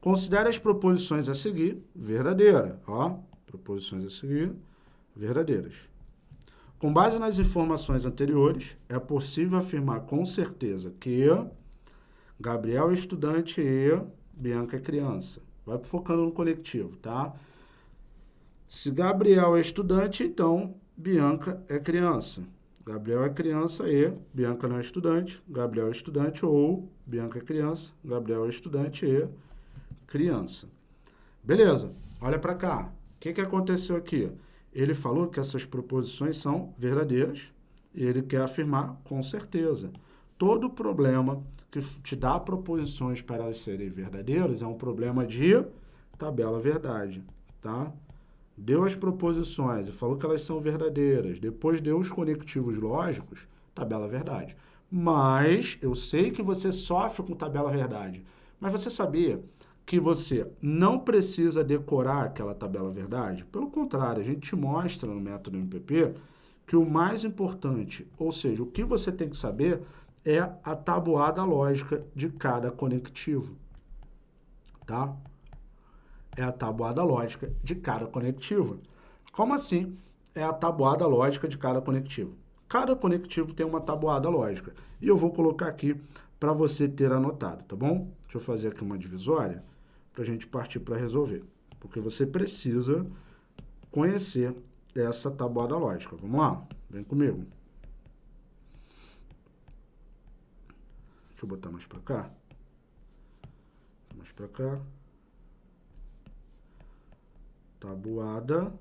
Considere as proposições a seguir verdadeiras. Ó, proposições a seguir verdadeiras. Com base nas informações anteriores, é possível afirmar com certeza que Gabriel é estudante e Bianca é criança. Vai focando no coletivo, tá? Se Gabriel é estudante, então Bianca é criança. Gabriel é criança e Bianca não é estudante. Gabriel é estudante ou Bianca é criança. Gabriel é estudante e criança. Beleza, olha para cá. O que, que aconteceu aqui? Ele falou que essas proposições são verdadeiras e ele quer afirmar com certeza. Todo problema que te dá proposições para elas serem verdadeiras é um problema de tabela verdade, tá? Deu as proposições e falou que elas são verdadeiras, depois deu os conectivos lógicos, tabela verdade. Mas eu sei que você sofre com tabela verdade, mas você sabia que você não precisa decorar aquela tabela verdade. Pelo contrário, a gente te mostra no método MPP que o mais importante, ou seja, o que você tem que saber é a tabuada lógica de cada conectivo, tá? É a tabuada lógica de cada conectivo. Como assim é a tabuada lógica de cada conectivo? Cada conectivo tem uma tabuada lógica. E eu vou colocar aqui para você ter anotado, tá bom? Deixa eu fazer aqui uma divisória para a gente partir para resolver. Porque você precisa conhecer essa tabuada lógica. Vamos lá? Vem comigo. Deixa eu botar mais para cá. Mais para cá. Tabuada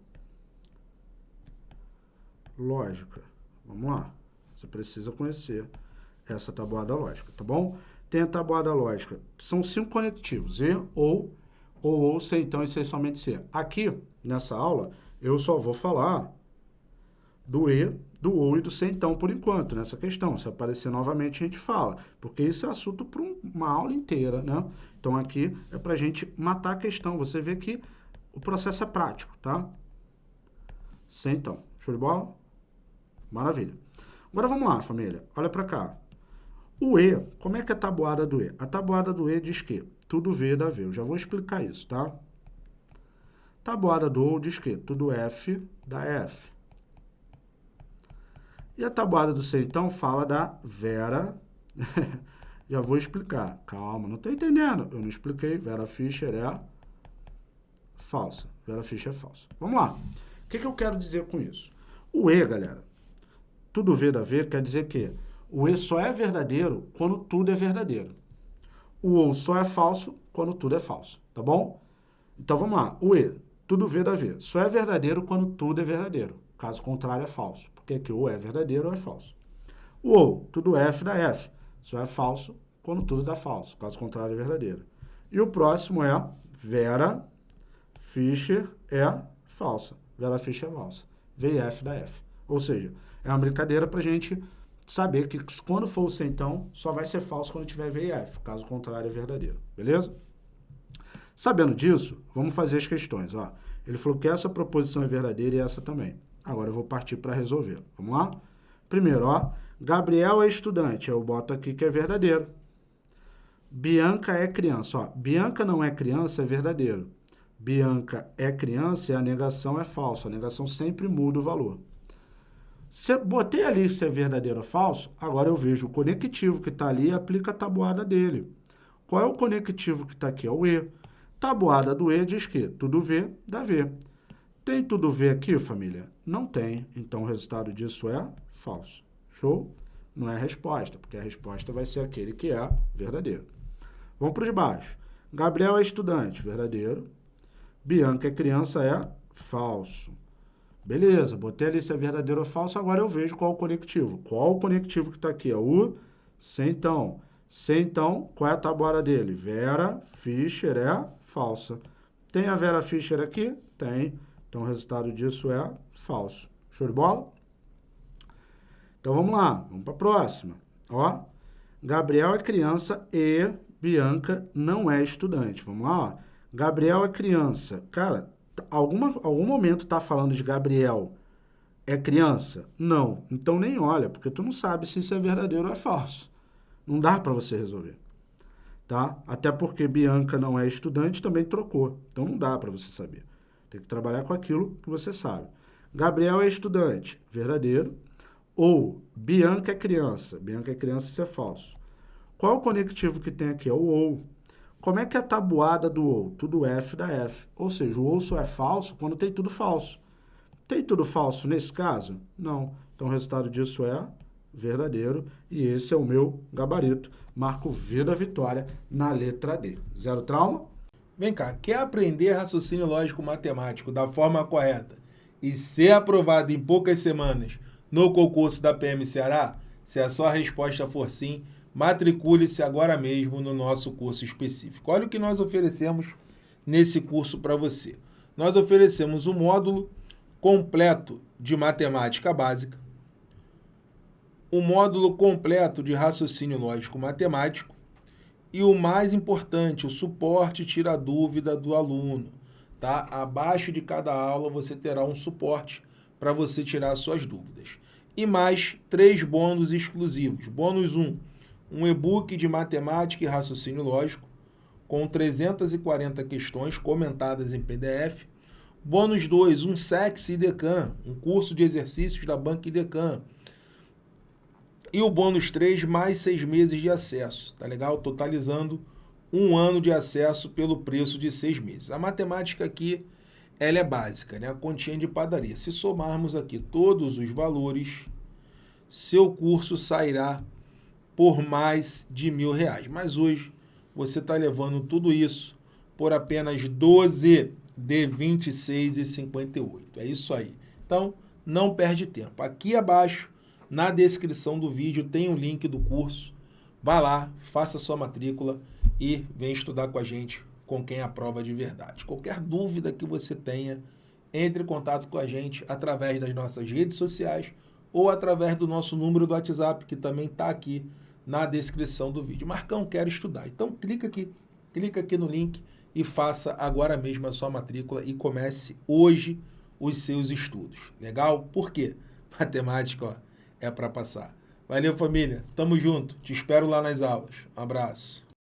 lógica. Vamos lá. Você precisa conhecer essa tabuada lógica, tá bom? Tem a tabuada lógica. São cinco conectivos, E, ou, ou, ou, C, então, e C somente C. Aqui, nessa aula, eu só vou falar do E, do OU e do C, então, por enquanto, nessa questão. Se aparecer novamente, a gente fala, porque isso é assunto para uma aula inteira, né? Então, aqui é para a gente matar a questão. Você vê que o processo é prático, tá? C, então. Show de bola? Maravilha. Agora, vamos lá, família. Olha para cá. O E, como é que é a tabuada do E? A tabuada do E diz que tudo V dá V. Eu já vou explicar isso, tá? Tabuada do O diz que tudo F dá F. E a tabuada do C, então, fala da Vera. já vou explicar. Calma, não estou entendendo. Eu não expliquei. Vera Fischer é falsa. Vera Fischer é falsa. Vamos lá. O que, que eu quero dizer com isso? O E, galera, tudo V dá V, quer dizer que o E só é verdadeiro quando tudo é verdadeiro. O OU só é falso quando tudo é falso, tá bom? Então vamos lá. O E, tudo V dá V. Só é verdadeiro quando tudo é verdadeiro. Caso contrário, é falso. Porque aqui ou é verdadeiro ou é falso. O OU, tudo F dá F. Só é falso quando tudo dá falso. Caso contrário, é verdadeiro. E o próximo é Vera Fischer é falsa. Vera Fischer é falsa. VF dá F. Ou seja, é uma brincadeira para gente saber que quando for o C, então, só vai ser falso quando tiver VF, caso contrário é verdadeiro, beleza? Sabendo disso, vamos fazer as questões, ó. Ele falou que essa proposição é verdadeira e essa também. Agora eu vou partir para resolver. Vamos lá? Primeiro, ó, Gabriel é estudante, eu boto aqui que é verdadeiro. Bianca é criança, ó. Bianca não é criança, é verdadeiro. Bianca é criança e a negação é falsa. A negação sempre muda o valor. Se botei ali se é verdadeiro ou falso, agora eu vejo o conectivo que está ali e aplica a tabuada dele. Qual é o conectivo que está aqui? É o E. Tabuada do E diz que tudo V dá V. Tem tudo V aqui, família? Não tem. Então, o resultado disso é falso. Show? Não é resposta, porque a resposta vai ser aquele que é verdadeiro. Vamos para os baixos. Gabriel é estudante, verdadeiro. Bianca é criança, é falso. Beleza, botei ali se é verdadeiro ou falso, agora eu vejo qual o conectivo. Qual o conectivo que está aqui? É o então. C, então, qual é a tabuada dele? Vera Fischer é falsa. Tem a Vera Fischer aqui? Tem. Então, o resultado disso é falso. Show de bola? Então, vamos lá. Vamos para a próxima. Ó, Gabriel é criança e Bianca não é estudante. Vamos lá, ó. Gabriel é criança. Cara, alguma, algum momento está falando de Gabriel é criança? Não. Então nem olha, porque tu não sabe se isso é verdadeiro ou é falso. Não dá para você resolver. tá? Até porque Bianca não é estudante, também trocou. Então não dá para você saber. Tem que trabalhar com aquilo que você sabe. Gabriel é estudante, verdadeiro. Ou Bianca é criança. Bianca é criança, isso é falso. Qual o conectivo que tem aqui? É o ou. Como é que é a tabuada do ou? Tudo F da F. Ou seja, o ou só é falso quando tem tudo falso. Tem tudo falso nesse caso? Não. Então o resultado disso é verdadeiro. E esse é o meu gabarito. Marco V da vitória na letra D. Zero trauma? Vem cá, quer aprender raciocínio lógico matemático da forma correta e ser aprovado em poucas semanas no concurso da PM Ceará? Se a sua resposta for sim, matricule-se agora mesmo no nosso curso específico. Olha o que nós oferecemos nesse curso para você. Nós oferecemos um módulo completo de matemática básica, o módulo completo de raciocínio lógico matemático e o mais importante, o suporte tira dúvida do aluno. Tá? Abaixo de cada aula você terá um suporte para você tirar suas dúvidas. E mais três bônus exclusivos. Bônus 1, um, um e-book de matemática e raciocínio lógico com 340 questões comentadas em PDF. Bônus 2, um SEX IDECAM, um curso de exercícios da Banca IDECAM e o bônus 3, mais seis meses de acesso, tá legal? Totalizando um ano de acesso pelo preço de seis meses. A matemática aqui, ela é básica, né? A continha de padaria. Se somarmos aqui todos os valores, seu curso sairá por mais de mil reais. Mas hoje, você está levando tudo isso por apenas 12 de 26,58. É isso aí. Então, não perde tempo. Aqui abaixo na descrição do vídeo tem o um link do curso. Vá lá, faça sua matrícula e vem estudar com a gente, com quem aprova de verdade. Qualquer dúvida que você tenha, entre em contato com a gente através das nossas redes sociais ou através do nosso número do WhatsApp, que também está aqui na descrição do vídeo. Marcão, quero estudar. Então clica aqui, clica aqui no link e faça agora mesmo a sua matrícula e comece hoje os seus estudos. Legal? Por quê? Matemática, ó é para passar. Valeu, família. Tamo junto. Te espero lá nas aulas. Um abraço.